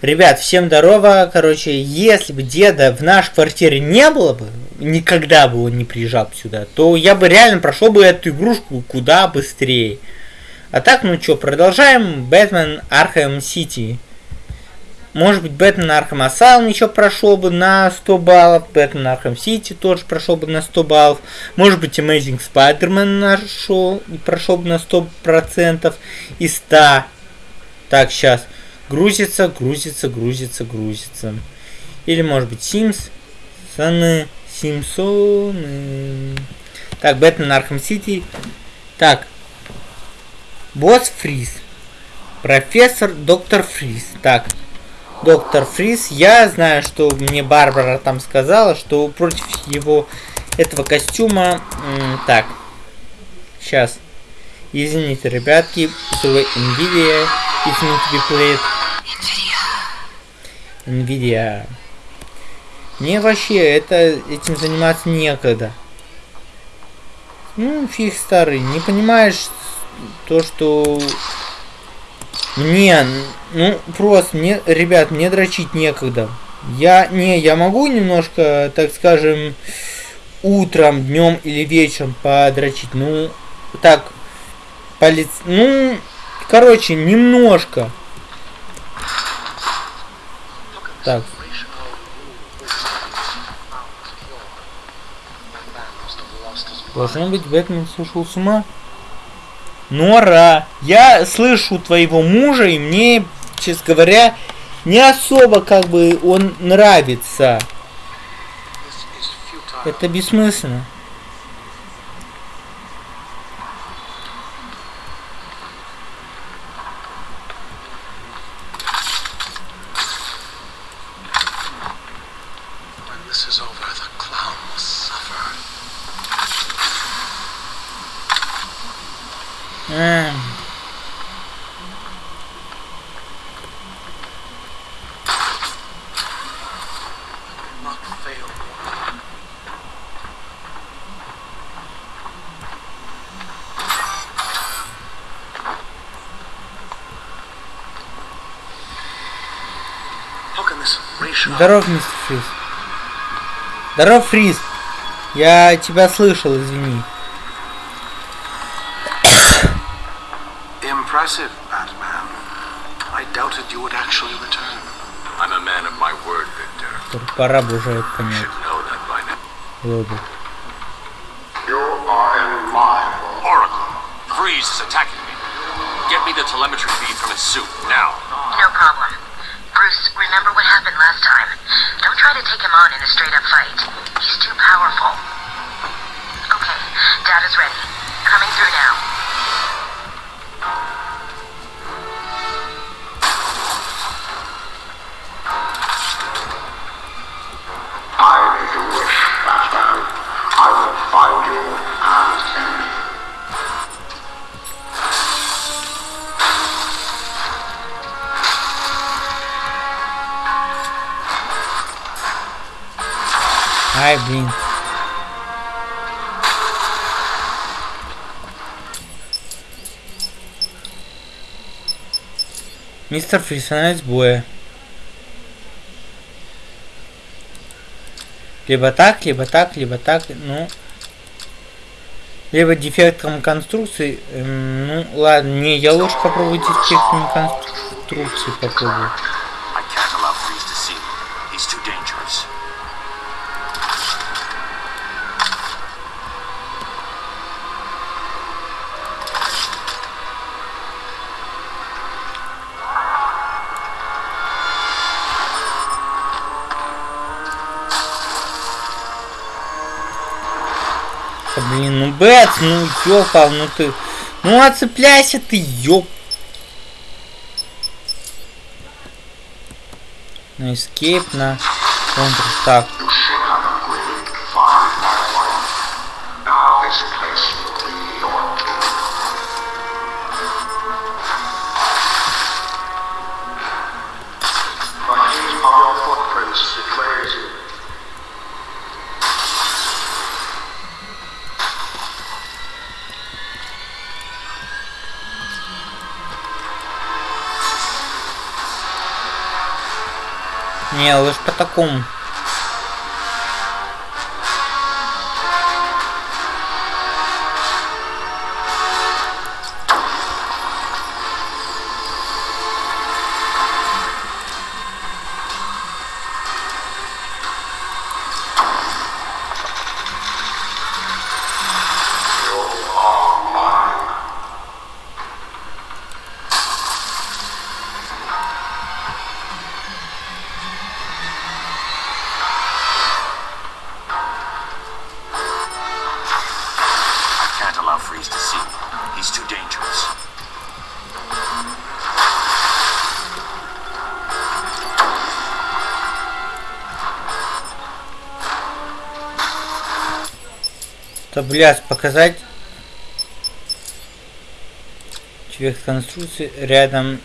Ребят, всем здорово. Короче, если бы деда в нашей квартире не было бы, никогда бы он не приезжал сюда, то я бы реально прошел бы эту игрушку куда быстрее. А так, ну что, продолжаем. Бэтмен Arkham City. Может быть, Бэтмен Arkham Asylum еще прошел бы на 100 баллов. Бэтмен Arkham City тоже прошел бы на 100 баллов. Может быть, Amazing Spider-Man нашел прошел бы на 100% и 100. Так, сейчас. Грузится, грузится, грузится, грузится. Или может быть Sims. Саны. Симсоны. Так, Бэтмен Arkham City. Так. Босс Фриз. Профессор Доктор Фриз. Так. Доктор Фриз. Я знаю, что мне Барбара там сказала, что против его этого костюма... Так. Сейчас. Извините, ребятки. Nvidia. Need to be played. Nvidia. Мне вообще это этим заниматься некогда. Ну, фиг старый, не понимаешь то, что мне, ну, просто мне, ребят, мне дрочить некогда. Я, не, я могу немножко, так скажем, утром, днем или вечером подрочить. Ну, так, по лиц... Ну, короче, немножко. Так. Должно быть, Бэтмен сошел с ума. Нора, я слышу твоего мужа, и мне, честно говоря, не особо как бы он нравится. Это бессмысленно. А. Здоров, мистер Фриз. Здоров, Фриз. Я тебя слышал, извини. Impressive, Batman. I doubted you would actually return. I'm a man of my word, Victor. Пора бы уже это понять. Было бы. You are in my Oracle. Freeze is attacking me. Get me the telemetry feed from his suit now. No problem. Remember what happened last time. Don't try to take him on in a straight-up fight. He's too powerful. Okay, data's ready. Coming through now. Ай, блин. Мистер Фриз, анализ боя. Либо так, либо так, либо так, ну... Либо дефектом конструкции. эм, ну, ладно, не, я лучше попробую дефектом конструкции попробую. Блин, ну Бэт, ну ёпал, ну ты... Ну отцепляйся ты, ёп. На escape, на контр. Так, Не, лучше по такому. То, блядь, показать человек конструкции рядом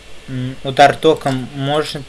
удар током может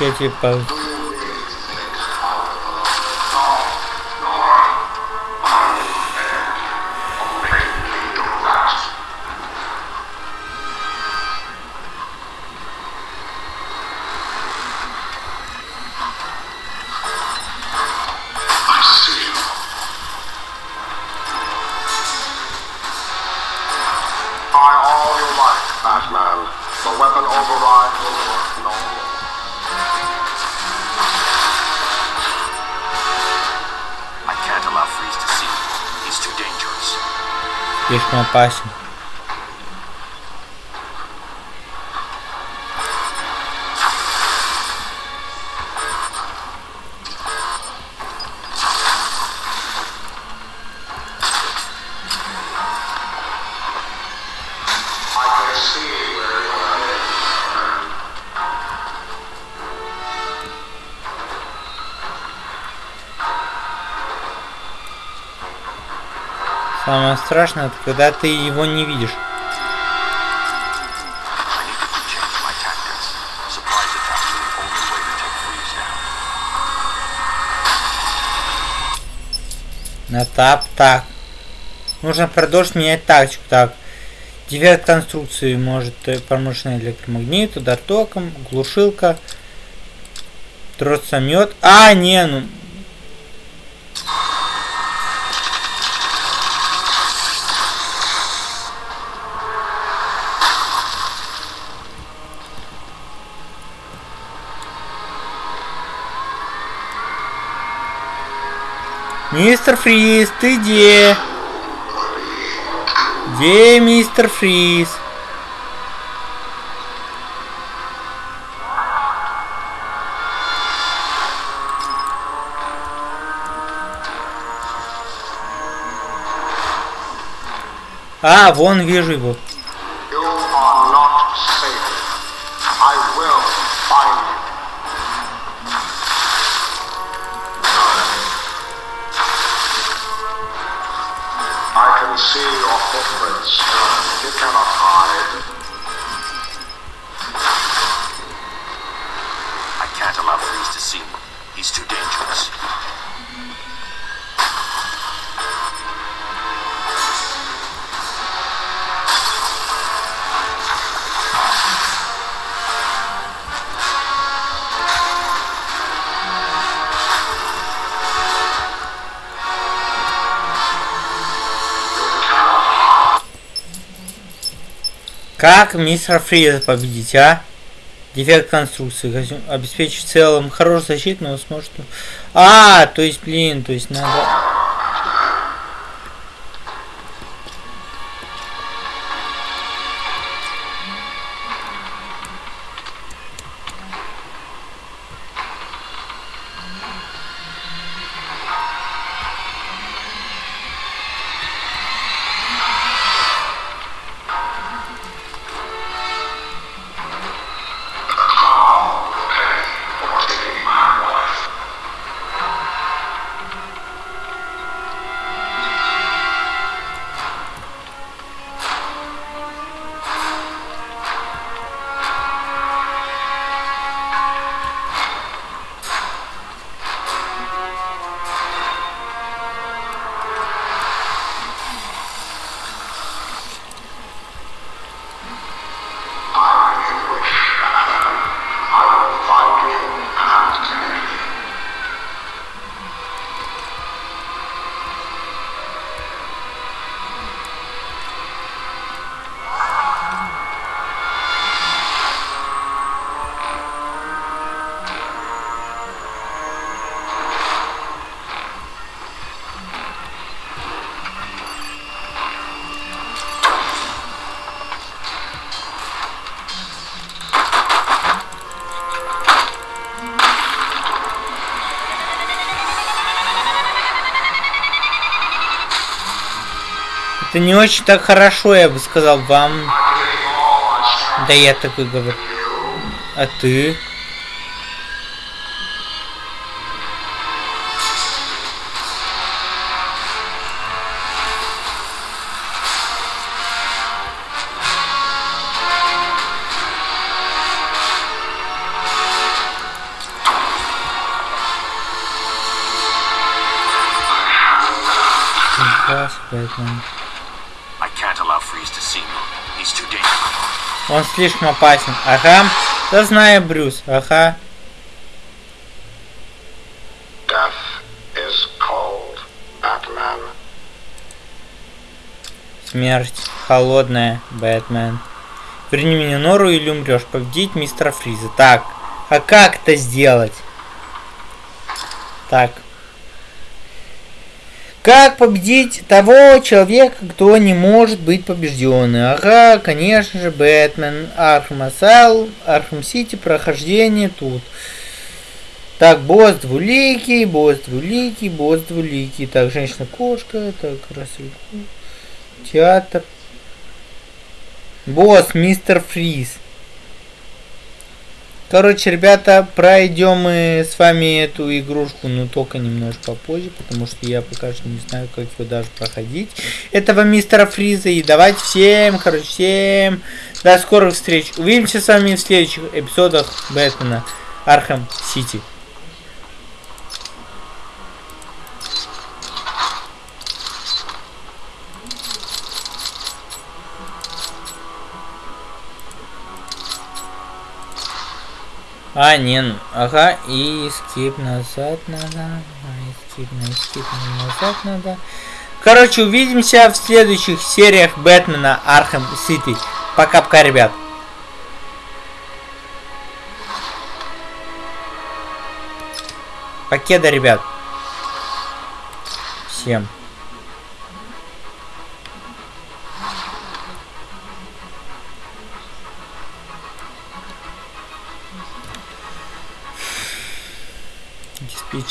against слишком опасен. Самое страшное, это когда ты его не видишь. На тап, так. Нужно продолжить менять тактику. Так. Девят конструкции может э, промышленный электромагнит, удар током, глушилка, тросомет. А, не, ну. Мистер Фриз, ты где? Где мистер Фриз? А, вон вижу его. Can see your footprints. Uh, you cannot hide. I can't allow Freeze to see me. He's too dangerous. Как мистер Фриза победить, а? Дефект конструкции. Костюм Обеспечить в целом хорошую защиту, но сможет... А, то есть, блин, то есть надо... Это не очень так хорошо, я бы сказал вам. Да я такой говорю. А ты? Здравствуй, Он слишком опасен. Ага. Да знаю, Брюс. Ага. Смерть. Холодная. Бэтмен. Верни меня Нору или умрешь. Победить мистера Фриза. Так. А как это сделать? Так. Как победить того человека, кто не может быть побежден? Ага, конечно же, Бэтмен, Arkham Asyl, Arkham City, прохождение тут. Так, босс двуликий, босс двуликий, босс двуликий. Так, женщина-кошка, так, Рассел, театр. Босс, мистер Фриз. Короче, ребята, пройдем мы с вами эту игрушку, но только немножко попозже, потому что я пока что не знаю, как его даже проходить. Этого мистера Фриза. И давайте всем, короче, всем до скорых встреч. Увидимся с вами в следующих эпизодах Бэтмена Arkham City. А, не, ну, ага, и skip назад надо, а, и skip на skip назад надо. Короче, увидимся в следующих сериях Бэтмена Arkham City. Пока-пока, ребят. Покеда, ребят. Всем.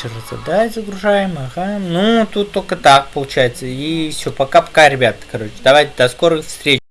Диспетчер задач загружаем, ага. Ну, тут только так получается. И все, пока-пока, ребят. Короче, давайте до скорых встреч.